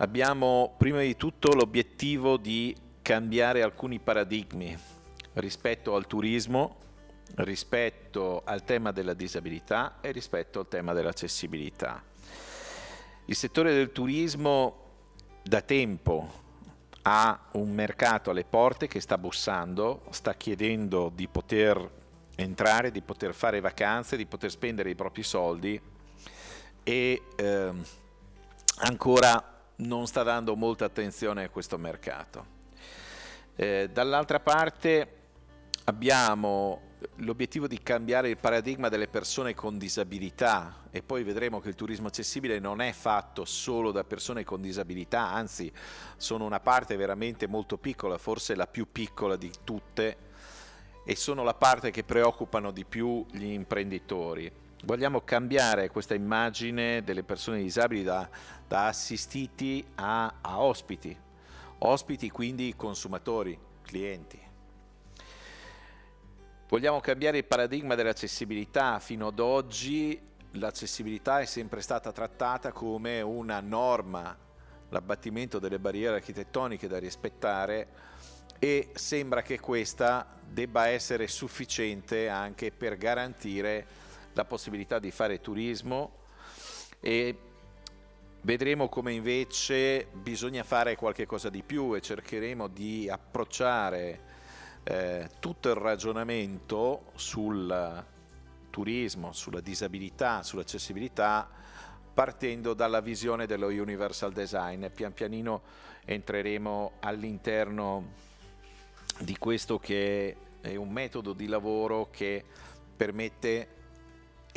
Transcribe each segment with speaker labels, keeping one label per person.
Speaker 1: Abbiamo prima di tutto l'obiettivo di cambiare alcuni paradigmi rispetto al turismo, rispetto al tema della disabilità e rispetto al tema dell'accessibilità. Il settore del turismo da tempo ha un mercato alle porte che sta bussando, sta chiedendo di poter entrare, di poter fare vacanze, di poter spendere i propri soldi e eh, ancora non sta dando molta attenzione a questo mercato. Eh, Dall'altra parte abbiamo l'obiettivo di cambiare il paradigma delle persone con disabilità e poi vedremo che il turismo accessibile non è fatto solo da persone con disabilità, anzi sono una parte veramente molto piccola, forse la più piccola di tutte e sono la parte che preoccupano di più gli imprenditori. Vogliamo cambiare questa immagine delle persone disabili da, da assistiti a, a ospiti, ospiti quindi consumatori, clienti. Vogliamo cambiare il paradigma dell'accessibilità. Fino ad oggi l'accessibilità è sempre stata trattata come una norma, l'abbattimento delle barriere architettoniche da rispettare e sembra che questa debba essere sufficiente anche per garantire la possibilità di fare turismo e vedremo come invece bisogna fare qualche cosa di più e cercheremo di approcciare eh, tutto il ragionamento sul turismo, sulla disabilità, sull'accessibilità partendo dalla visione dello universal design. Pian pianino entreremo all'interno di questo che è un metodo di lavoro che permette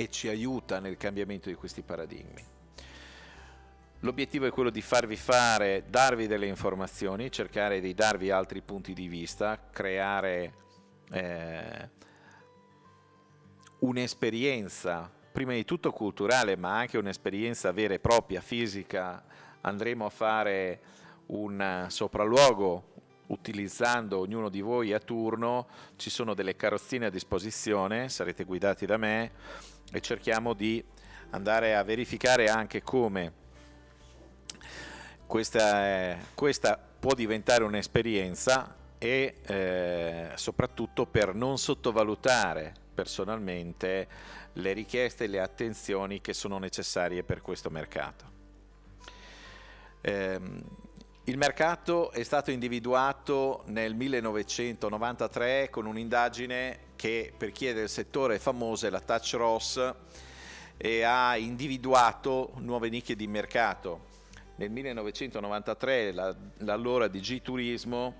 Speaker 1: e ci aiuta nel cambiamento di questi paradigmi. L'obiettivo è quello di farvi fare, darvi delle informazioni, cercare di darvi altri punti di vista, creare eh, un'esperienza, prima di tutto culturale, ma anche un'esperienza vera e propria, fisica. Andremo a fare un sopralluogo utilizzando ognuno di voi a turno, ci sono delle carrozzine a disposizione, sarete guidati da me e cerchiamo di andare a verificare anche come questa, è, questa può diventare un'esperienza e eh, soprattutto per non sottovalutare personalmente le richieste e le attenzioni che sono necessarie per questo mercato. Eh, il mercato è stato individuato nel 1993 con un'indagine che per chi è del settore è famosa, è la Touch Ross, e ha individuato nuove nicchie di mercato. Nel 1993 l'allora DG Turismo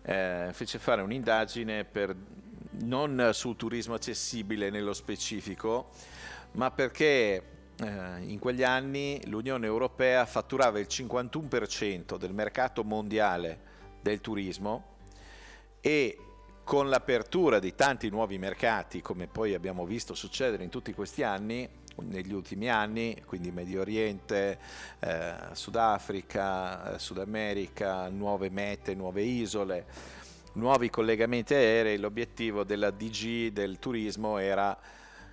Speaker 1: eh, fece fare un'indagine non sul turismo accessibile nello specifico, ma perché in quegli anni l'Unione Europea fatturava il 51% del mercato mondiale del turismo e con l'apertura di tanti nuovi mercati, come poi abbiamo visto succedere in tutti questi anni, negli ultimi anni, quindi Medio Oriente, eh, Sudafrica, eh, Sud America, nuove mete, nuove isole, nuovi collegamenti aerei, l'obiettivo della DG del turismo era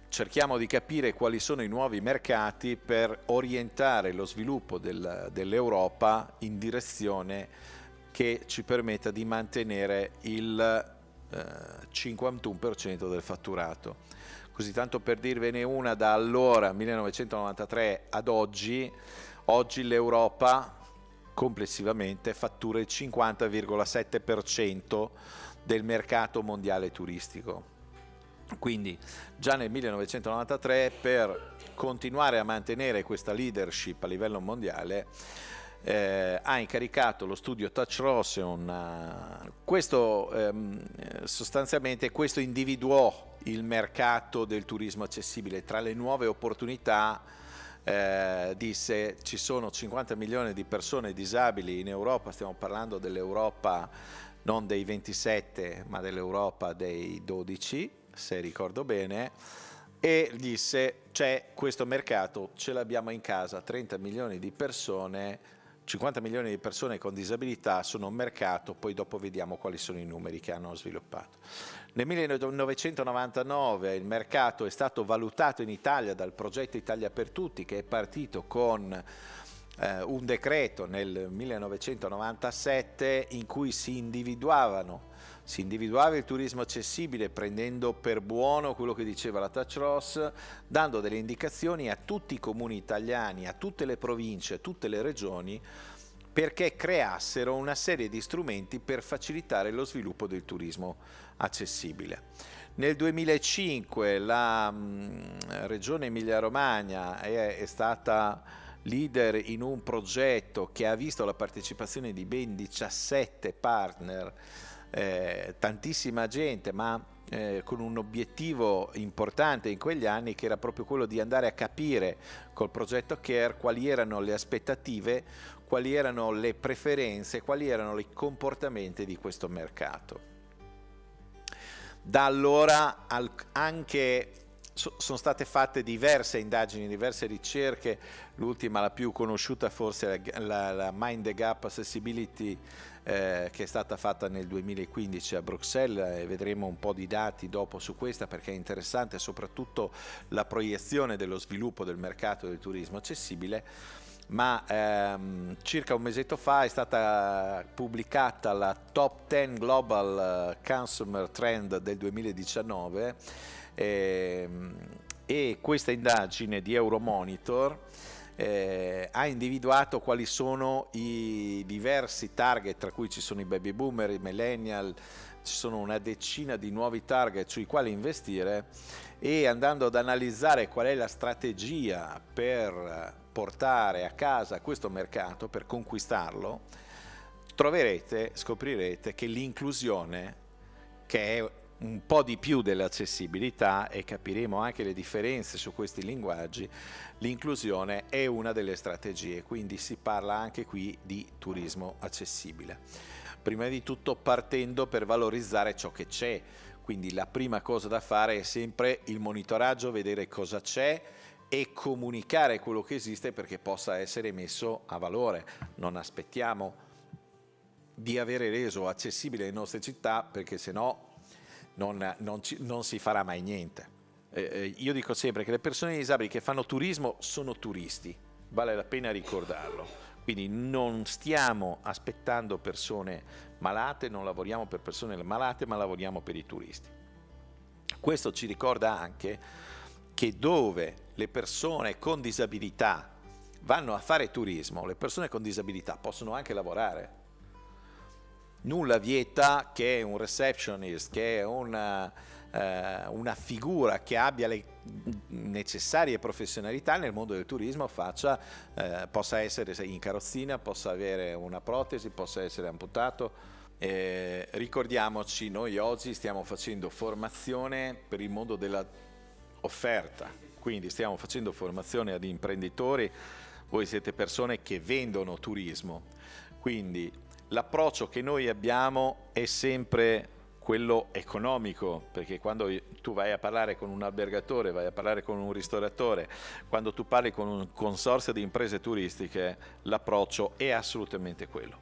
Speaker 1: cerchiamo di capire quali sono i nuovi mercati per orientare lo sviluppo del, dell'Europa in direzione che ci permetta di mantenere il eh, 51% del fatturato. Così tanto per dirvene una da allora 1993 ad oggi oggi l'Europa complessivamente fattura il 50,7% del mercato mondiale turistico quindi già nel 1993 per continuare a mantenere questa leadership a livello mondiale eh, ha incaricato lo studio Touch Ross una... questo ehm, sostanzialmente questo individuò il mercato del turismo accessibile. Tra le nuove opportunità eh, disse ci sono 50 milioni di persone disabili in Europa, stiamo parlando dell'Europa non dei 27 ma dell'Europa dei 12 se ricordo bene e disse c'è questo mercato, ce l'abbiamo in casa, 30 milioni di persone 50 milioni di persone con disabilità sono un mercato, poi dopo vediamo quali sono i numeri che hanno sviluppato. Nel 1999 il mercato è stato valutato in Italia dal progetto Italia per Tutti che è partito con eh, un decreto nel 1997 in cui si individuavano si individuava il turismo accessibile prendendo per buono quello che diceva la Touch Ross, dando delle indicazioni a tutti i comuni italiani, a tutte le province, a tutte le regioni perché creassero una serie di strumenti per facilitare lo sviluppo del turismo accessibile. Nel 2005 la mh, regione Emilia-Romagna è, è stata leader in un progetto che ha visto la partecipazione di ben 17 partner, eh, tantissima gente, ma eh, con un obiettivo importante in quegli anni che era proprio quello di andare a capire col progetto CARE quali erano le aspettative, quali erano le preferenze, quali erano i comportamenti di questo mercato. Da allora anche sono state fatte diverse indagini, diverse ricerche, l'ultima, la più conosciuta forse è la, la Mind the Gap Accessibility eh, che è stata fatta nel 2015 a Bruxelles e vedremo un po' di dati dopo su questa perché è interessante soprattutto la proiezione dello sviluppo del mercato del turismo accessibile. Ma ehm, circa un mesetto fa è stata pubblicata la Top 10 Global eh, Consumer Trend del 2019 ehm, e questa indagine di Euromonitor eh, ha individuato quali sono i diversi target, tra cui ci sono i baby boomer, i millennial, ci sono una decina di nuovi target sui quali investire e andando ad analizzare qual è la strategia per portare a casa questo mercato, per conquistarlo, troverete, scoprirete che l'inclusione, che è un po' di più dell'accessibilità e capiremo anche le differenze su questi linguaggi, l'inclusione è una delle strategie, quindi si parla anche qui di turismo accessibile. Prima di tutto partendo per valorizzare ciò che c'è, quindi la prima cosa da fare è sempre il monitoraggio, vedere cosa c'è, e comunicare quello che esiste perché possa essere messo a valore. Non aspettiamo di avere reso accessibile le nostre città perché se no non, non, non, si farà mai niente. Eh, eh, io dico sempre che le persone disabili che fanno turismo sono turisti, vale la pena ricordarlo. Quindi non stiamo aspettando persone malate, non lavoriamo per persone malate, ma lavoriamo per i turisti. Questo ci ricorda anche che dove le persone con disabilità vanno a fare turismo, le persone con disabilità possono anche lavorare. Nulla vieta che un receptionist, che una, eh, una figura che abbia le necessarie professionalità nel mondo del turismo faccia, eh, possa essere in carrozzina, possa avere una protesi, possa essere amputato. Eh, ricordiamoci, noi oggi stiamo facendo formazione per il mondo della offerta, quindi stiamo facendo formazione ad imprenditori, voi siete persone che vendono turismo, quindi l'approccio che noi abbiamo è sempre quello economico, perché quando tu vai a parlare con un albergatore, vai a parlare con un ristoratore, quando tu parli con un consorzio di imprese turistiche, l'approccio è assolutamente quello.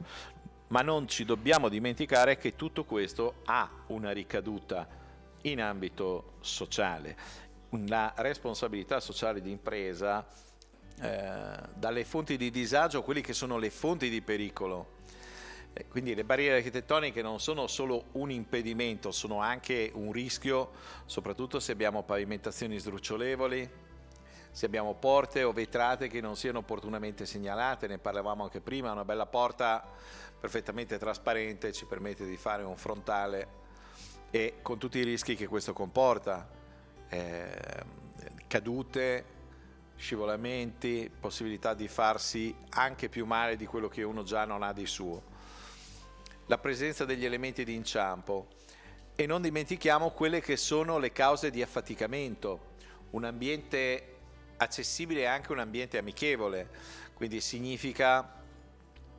Speaker 1: Ma non ci dobbiamo dimenticare che tutto questo ha una ricaduta in ambito sociale la responsabilità sociale di impresa eh, dalle fonti di disagio a quelle che sono le fonti di pericolo. Eh, quindi le barriere architettoniche non sono solo un impedimento, sono anche un rischio, soprattutto se abbiamo pavimentazioni sdrucciolevoli, se abbiamo porte o vetrate che non siano opportunamente segnalate, ne parlavamo anche prima, una bella porta perfettamente trasparente ci permette di fare un frontale e con tutti i rischi che questo comporta, eh, cadute, scivolamenti, possibilità di farsi anche più male di quello che uno già non ha di suo. La presenza degli elementi di inciampo e non dimentichiamo quelle che sono le cause di affaticamento. Un ambiente accessibile è anche un ambiente amichevole, quindi significa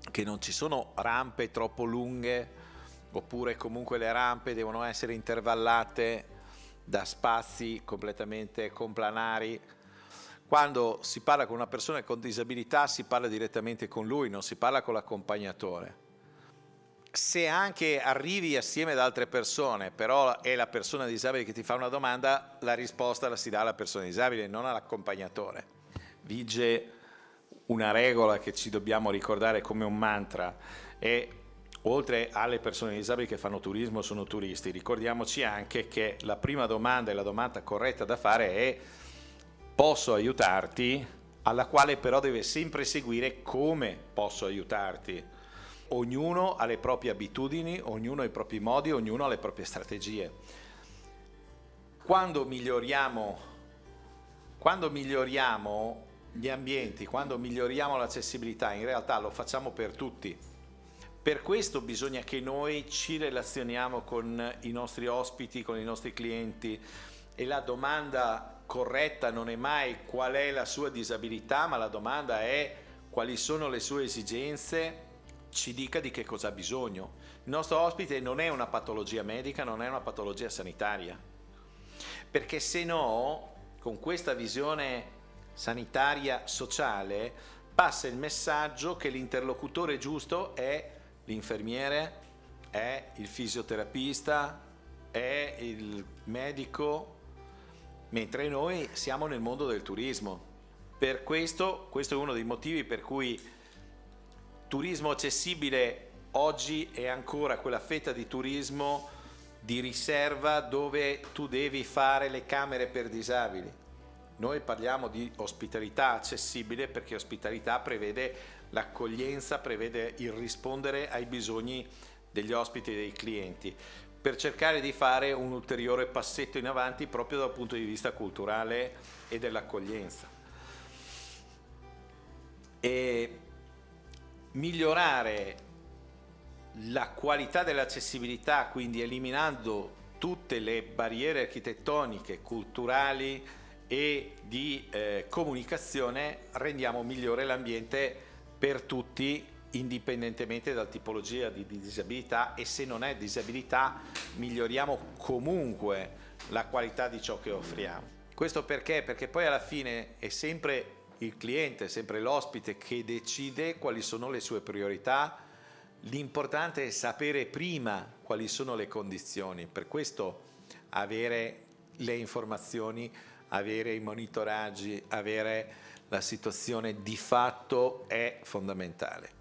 Speaker 1: che non ci sono rampe troppo lunghe oppure comunque le rampe devono essere intervallate da spazi completamente complanari. Quando si parla con una persona con disabilità si parla direttamente con lui, non si parla con l'accompagnatore. Se anche arrivi assieme ad altre persone, però è la persona disabile che ti fa una domanda, la risposta la si dà alla persona disabile, non all'accompagnatore. Vige una regola che ci dobbiamo ricordare come un mantra è oltre alle persone disabili che fanno turismo sono turisti, ricordiamoci anche che la prima domanda e la domanda corretta da fare è posso aiutarti, alla quale però deve sempre seguire come posso aiutarti. Ognuno ha le proprie abitudini, ognuno ha i propri modi, ognuno ha le proprie strategie. Quando miglioriamo, quando miglioriamo gli ambienti, quando miglioriamo l'accessibilità, in realtà lo facciamo per tutti per questo bisogna che noi ci relazioniamo con i nostri ospiti, con i nostri clienti e la domanda corretta non è mai qual è la sua disabilità, ma la domanda è quali sono le sue esigenze, ci dica di che cosa ha bisogno. Il nostro ospite non è una patologia medica, non è una patologia sanitaria, perché se no, con questa visione sanitaria sociale, passa il messaggio che l'interlocutore giusto è l'infermiere, è il fisioterapista, è il medico, mentre noi siamo nel mondo del turismo. Per questo, questo è uno dei motivi per cui turismo accessibile oggi è ancora quella fetta di turismo di riserva dove tu devi fare le camere per disabili. Noi parliamo di ospitalità accessibile perché ospitalità prevede l'accoglienza prevede il rispondere ai bisogni degli ospiti e dei clienti per cercare di fare un ulteriore passetto in avanti proprio dal punto di vista culturale e dell'accoglienza. E migliorare la qualità dell'accessibilità, quindi eliminando tutte le barriere architettoniche, culturali e di eh, comunicazione, rendiamo migliore l'ambiente per tutti indipendentemente dalla tipologia di, di disabilità e se non è disabilità miglioriamo comunque la qualità di ciò che offriamo. Questo perché? Perché poi alla fine è sempre il cliente, sempre l'ospite che decide quali sono le sue priorità, l'importante è sapere prima quali sono le condizioni, per questo avere le informazioni, avere i monitoraggi, avere la situazione di fatto è fondamentale.